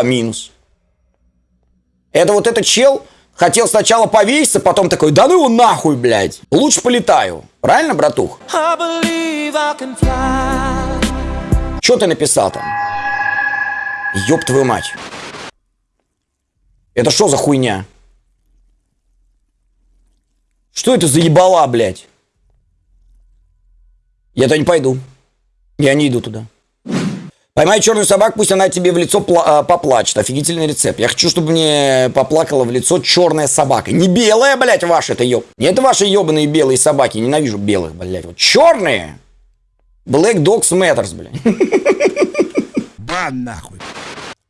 Опа, минус. Это вот этот чел хотел сначала повеситься, потом такой, да ну его нахуй, блядь. Лучше полетаю. Правильно, братух? Что ты написал там? Ёб твою мать. Это что за хуйня? Что это за ебала, блядь? Я туда не пойду. Я не иду туда. Поймай черную собаку, пусть она тебе в лицо а, поплачет. Офигительный рецепт. Я хочу, чтобы мне поплакала в лицо черная собака. Не белая, блядь, ваша это ёб. Не это ваши ебаные белые собаки. Ненавижу белых, блядь. Вот черные. Black Dogs Matters, блядь. Бан нахуй.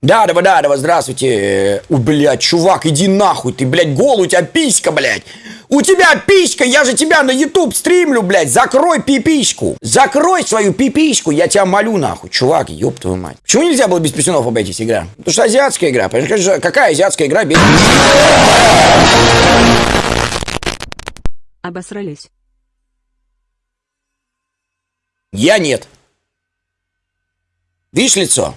Да, давай, да, давай, здравствуйте. У, блядь, чувак, иди нахуй, ты, блядь, голый, у тебя писька, блядь. У тебя писька, я же тебя на YouTube стримлю, блядь. Закрой пипиську. Закрой свою пипиську, я тебя молю, нахуй. Чувак, ёб твою мать. Почему нельзя было без писюнов обойтись игра? Потому что азиатская игра. Какая азиатская игра без... Обосрались. Я нет. Видишь лицо?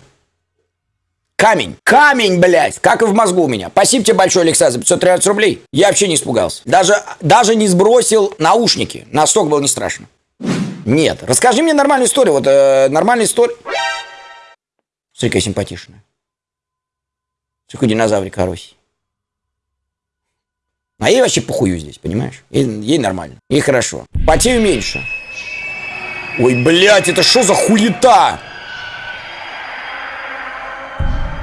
Камень. Камень, блядь. Как и в мозгу у меня. Спасибо тебе большое, Алексей, за 513 рублей. Я вообще не испугался. Даже, даже не сбросил наушники. Настолько было не страшно. Нет. Расскажи мне нормальную историю. Вот э, нормальная история. Смотри, какая симпатичная. Смотри, динозаврик хороший. А ей вообще похую здесь, понимаешь? Ей, ей нормально. Ей хорошо. Потею меньше. Ой, блядь, это что за хуета?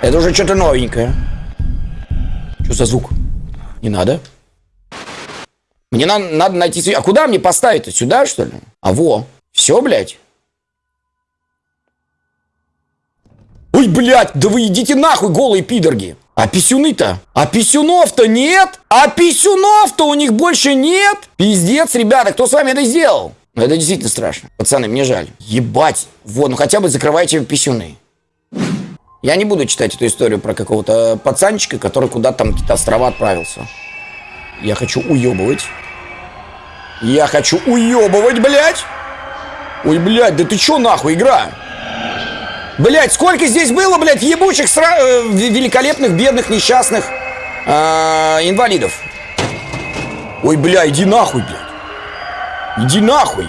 Это уже что-то новенькое. Что за звук? Не надо. Мне на надо найти... А куда мне поставить-то? Сюда, что ли? А во. Все, блядь. Ой, блядь, да вы идите нахуй, голые пидорги. А писюны-то? А писюнов-то нет? А писюнов-то у них больше нет? Пиздец, ребята, кто с вами это сделал? Ну, это действительно страшно. Пацаны, мне жаль. Ебать. Вот, ну хотя бы закрывайте писюны. Я не буду читать эту историю про какого-то пацанчика, который куда-то там какие-то острова отправился. Я хочу уебывать. Я хочу уебывать, блядь! Ой, блядь, да ты чё нахуй, игра? Блядь, сколько здесь было, блядь, ебучих, сра... э, великолепных, бедных, несчастных э, инвалидов. Ой, бля, иди нахуй, блядь. Иди нахуй.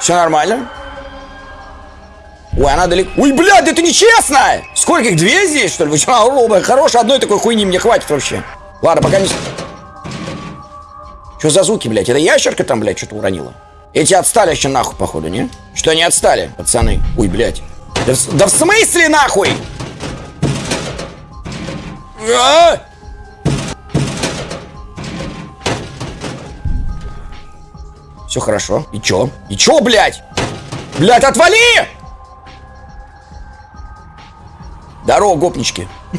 Все нормально? Ой, она далеко. Ой, блядь, это нечестно! Сколько их? Две здесь, что ли? Вы что, оба? Хорош, одной такой хуйни мне хватит вообще. Ладно, пока не... Что за звуки, блядь? Это ящерка там, блядь, что-то уронила? Эти отстали еще нахуй, походу, не? Что они отстали, пацаны? Ой, блядь. Да, в... да в смысле нахуй? А? Все хорошо. И чё? И чё, блядь? Блядь, отвали! Здорово, гопнички.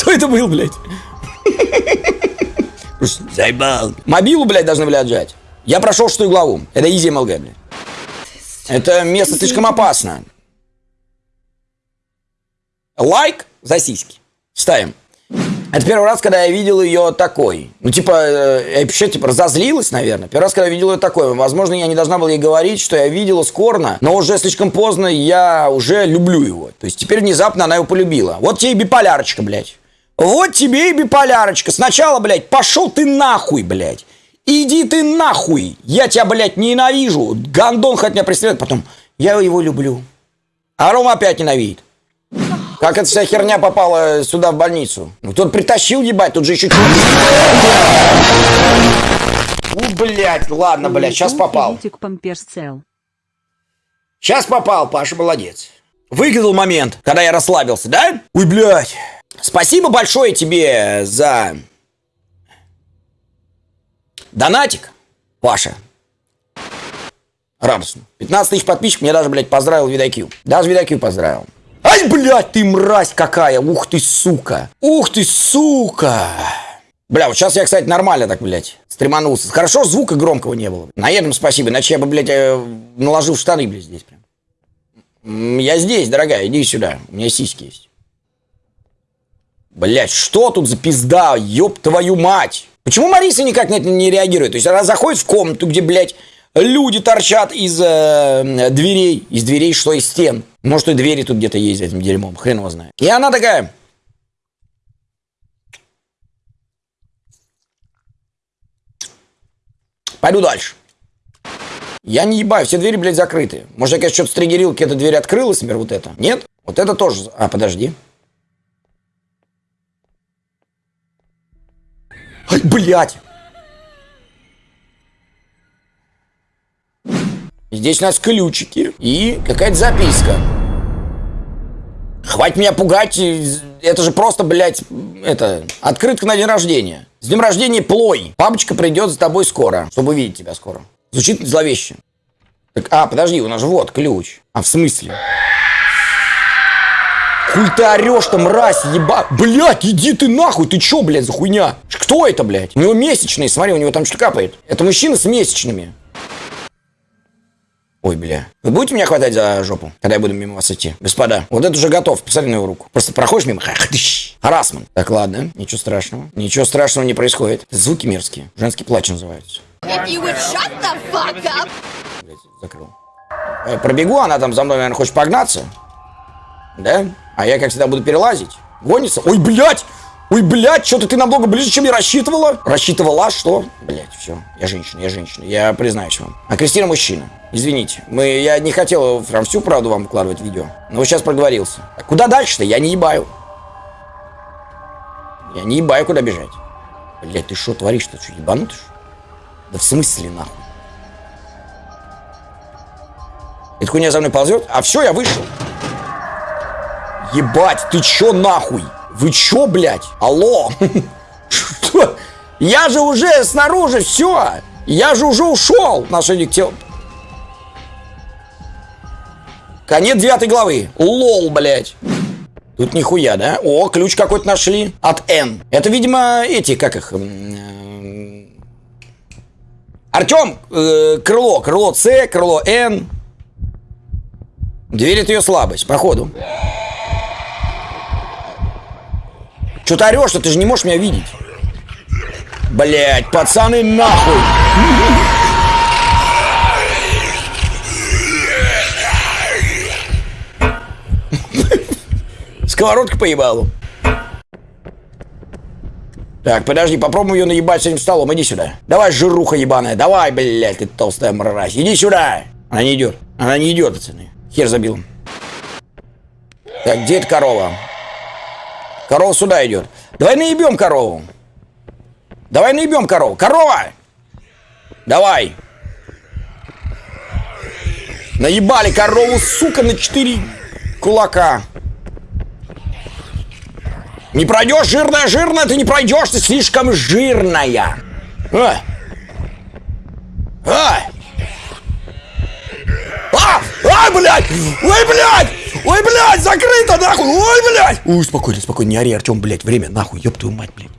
Кто это был, блядь? Заебал. Мобилу, блядь, должны были отжать. Я прошел шестую главу. Это easy MLG, блядь. Это место слишком опасно. Лайк за сиськи. Ставим. Это первый раз, когда я видел ее такой. Ну, типа, э, я вообще, типа, разозлилась, наверное. Первый раз, когда я видел ее такой. Возможно, я не должна была ей говорить, что я видела скорно, но уже слишком поздно я уже люблю его. То есть, теперь внезапно она его полюбила. Вот тебе и биполярочка, блядь. Вот тебе и биполярочка. Сначала, блядь, пошел ты нахуй, блядь. Иди ты нахуй. Я тебя, блядь, ненавижу. Гандон хоть меня преследует. Потом, я его люблю. А Рома опять ненавидит. Как эта вся херня попала сюда в больницу? Ну, тут притащил, ебать, тут же еще... У, блядь, ладно, блядь, сейчас попал. Сейчас попал, Паша молодец. Выиграл момент, когда я расслабился, да? Ой, блядь. Спасибо большое тебе за... Донатик, Паша. Радостно. 15 тысяч подписчиков мне даже, блядь, поздравил Видакью. Даже Видакью поздравил. Ай, блядь, ты мразь какая! Ух ты, сука! Ух ты, сука! Бля, вот сейчас я, кстати, нормально так, блядь, стреманулся. Хорошо, звука громкого не было. На этом спасибо, иначе я бы, блядь, э, наложил штаны, блядь, здесь прям. Я здесь, дорогая, иди сюда. У меня сиськи есть. Блять, что тут за пизда? Ёб твою мать! Почему Мариса никак на это не реагирует? То есть она заходит в комнату, где, блядь, люди торчат из э, дверей. Из дверей что? Из стен. Может, и двери тут где-то есть этим дерьмом. Хрен его знает. И она такая... Пойду дальше. Я не ебаю, все двери, блядь, закрыты. Может, я, конечно, что-то стригерил, какая-то дверь открылась, например, вот это? Нет? Вот это тоже... А, подожди. Ай, блядь! Здесь у нас ключики и какая-то записка. Хватит меня пугать, это же просто, блядь, это, открытка на день рождения. С днем рождения плой. Папочка придет за тобой скоро, чтобы увидеть тебя скоро. Звучит зловеще. Так, а, подожди, у нас же вот ключ. А, в смысле? Хуй ты орешь-то, мразь, еба... Блядь, иди ты нахуй, ты чё, блядь, за хуйня? Кто это, блядь? У него месячные, смотри, у него там что капает. Это мужчина с месячными. Ой, бля. Вы будете меня хватать за жопу, когда я буду мимо вас идти? Господа, вот это уже готов. Посмотри на его руку. Просто проходишь мимо. Харасман. Так, ладно. Ничего страшного. Ничего страшного не происходит. Звуки мерзкие. Женский плач называется. Закрыл. Э, Пробегу, она там за мной, наверное, хочет погнаться. Да? А я, как всегда, буду перелазить. Гонится. Ой, блядь! Ой, блядь, что-то ты намного ближе, чем я рассчитывала. Рассчитывала, что? Блядь, все. Я женщина, я женщина. Я признаюсь вам. А Кристина мужчина. Извините. Мы, я не хотел прям всю правду вам выкладывать в видео. Но вот сейчас проговорился. А куда дальше-то? Я не ебаю. Я не ебаю, куда бежать. Блядь, ты что творишь-то? Что, ебанутый? что? Да в смысле, нахуй? Эта хуйня за мной ползет? А все, я вышел. Ебать, ты чё нахуй? Вы чё, блядь? Алло? Что? Я же уже снаружи, все. Я же уже ушел. Отношение к. Конец девятой главы. Лол, блядь. Тут нихуя, да? О, ключ какой-то нашли. От N. Это, видимо, эти, как их... э, Артем, э, крыло. Крыло С, крыло Н. Дверь это ее слабость, походу. Что ты орешь-то? Ты же не можешь меня видеть. Блять, пацаны, нахуй! Сковородка поебалу. Так, подожди, попробуем ее наебать с этим столом. Иди сюда. Давай, жируха ебаная. Давай, блядь, ты толстая мразь. Иди сюда. Она не идет. Она не идет, пацаны. Хер забил. Так, где эта корова? Корова сюда идет. Давай наебем корову. Давай наебем корову. Корова! Давай. Наебали корову, сука, на четыре кулака. Не пройдешь, жирная, жирная, ты не пройдешь, ты слишком жирная. А! А! А! А, блядь! Ой, блядь! Ой, блядь, закрыто, нахуй! Ой, блядь! Ой, спокойно, спокойно, не ори, Артем, блядь, время, нахуй, ёб твою мать, блядь.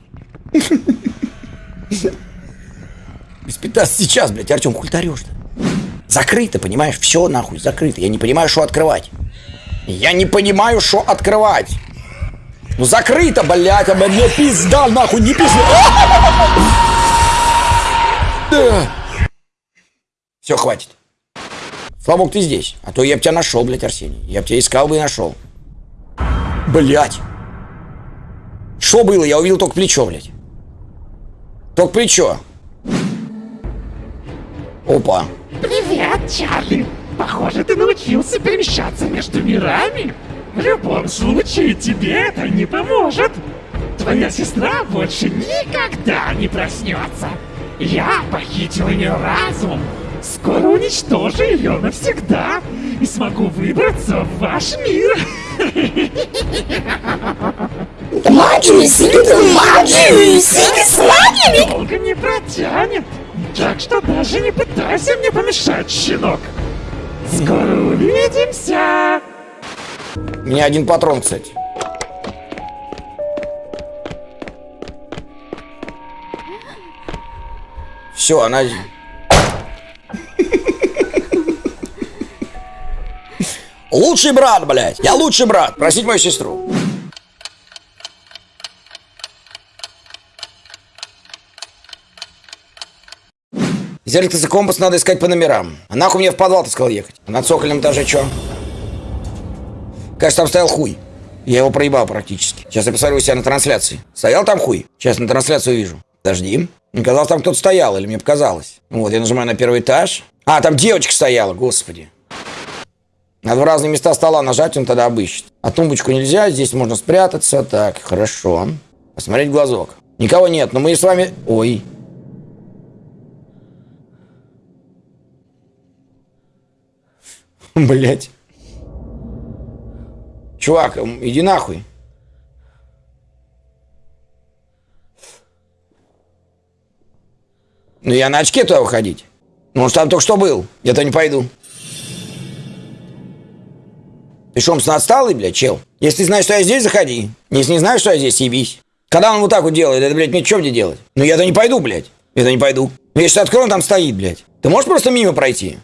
Без 15 сейчас, блядь, Артем, хуй ты орешь-то? Закрыто, понимаешь? Все, нахуй, закрыто. Я не понимаю, что открывать. Я не понимаю, что открывать. Ну закрыто, блядь, а мне пизда, нахуй, не пизда. Все, хватит. Слава ты здесь. А то я бы тебя нашел, блядь, Арсений. Я бы тебя искал бы и нашел. Блядь. Что было? Я увидел только плечо, блядь. Только плечо. Опа. Привет, Чарли. Похоже, ты научился перемещаться между мирами. В любом случае, тебе это не поможет. Твоя сестра больше никогда не проснется. Я похитил ее разум. Скоро уничтожу ее навсегда и смогу выбраться в ваш мир. Магию, силы, магию, силы с магиями. Долго не протянет. Так что даже не пытайся мне помешать, щенок. Скоро увидимся. У меня один патрон, кстати. Все, она... Лучший брат, блядь! Я лучший брат! Просить мою сестру. Зеркальце компас надо искать по номерам. А нахуй мне в подвал ты сказал ехать? На цокольном этаже что? Кажется, там стоял хуй. Я его проебал практически. Сейчас я посмотрю у себя на трансляции. Стоял там хуй? Сейчас на трансляцию вижу. Подожди. Мне казалось, там кто-то стоял, или мне показалось. Вот, я нажимаю на первый этаж. А, там девочка стояла, господи. Надо в разные места стола нажать, он тогда обыщет. А тумбочку нельзя, здесь можно спрятаться. Так, хорошо. Посмотреть глазок. Никого нет, но мы с вами... Ой. Блять. Чувак, иди нахуй. Ну я на очке туда выходить. Ну он ж там только что был. Я-то не пойду. Ты что, умственно отсталый, блядь, чел? Если ты знаешь, что я здесь, заходи. Если не знаешь, что я здесь, ебись. Когда он вот так вот делает, это, блядь, мне что мне делать? Ну я-то не пойду, блядь. Я-то не пойду. Ну, я сейчас открою, он там стоит, блядь. Ты можешь просто мимо пройти?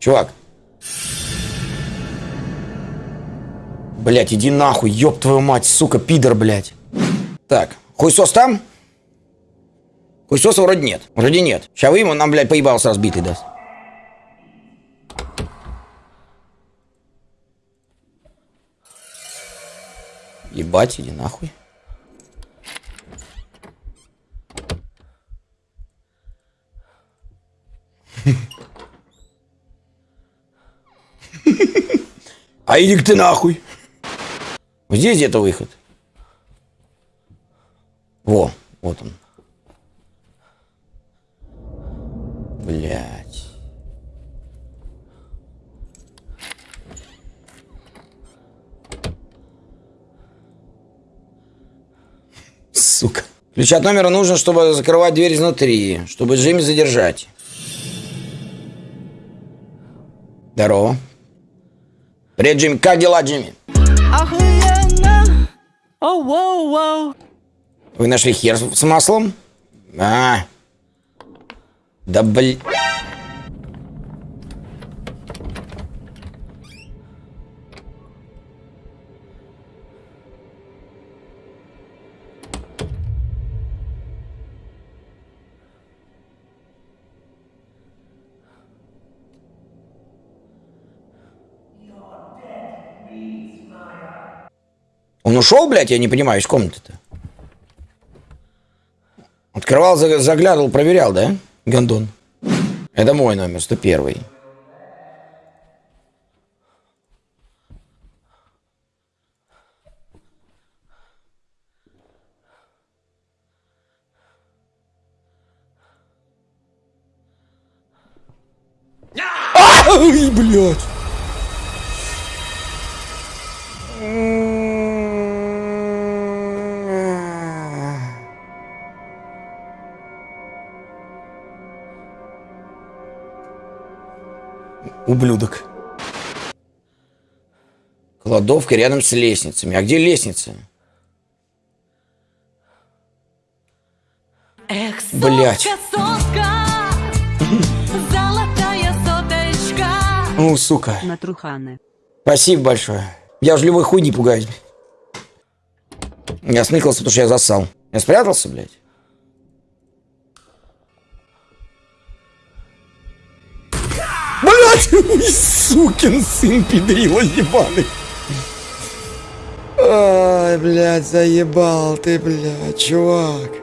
Чувак. Блядь, иди нахуй, ёб твою мать, сука, пидор, блядь. Так, хуйсос там? Хуйсоса вроде нет. Вроде нет. Сейчас выйдем, он нам, блядь, поебал сразу битый даст. Ебать, иди нахуй. А иди ты нахуй. Здесь где-то выход. Во, вот он. Блять. Сука. Ключ от номера нужен, чтобы закрывать дверь изнутри, чтобы Джимми задержать. Здорово. Привет, Джимми. Как дела, Джимми? Охуенно! Оу, воу, воу. Вы нашли хер с с маслом? А. Да блин. Он ушел, блядь, я не понимаю, из комнаты-то. Открывал, за- заглядывал, проверял, да? Гондон. Это мой номер, 101. Ай, блядь. Ублюдок. Кладовка рядом с лестницами. А где лестница? Эх, Блядь. сотка, сотка, золотая соточка. Ну, сука. на Труханы. Спасибо большое. Я уже любой хуй не пугаюсь. Я сныкался, потому что я засал. Я спрятался, блядь. Сукин сын педрила ебаный. Ай, блядь, заебал ты, блядь, чувак.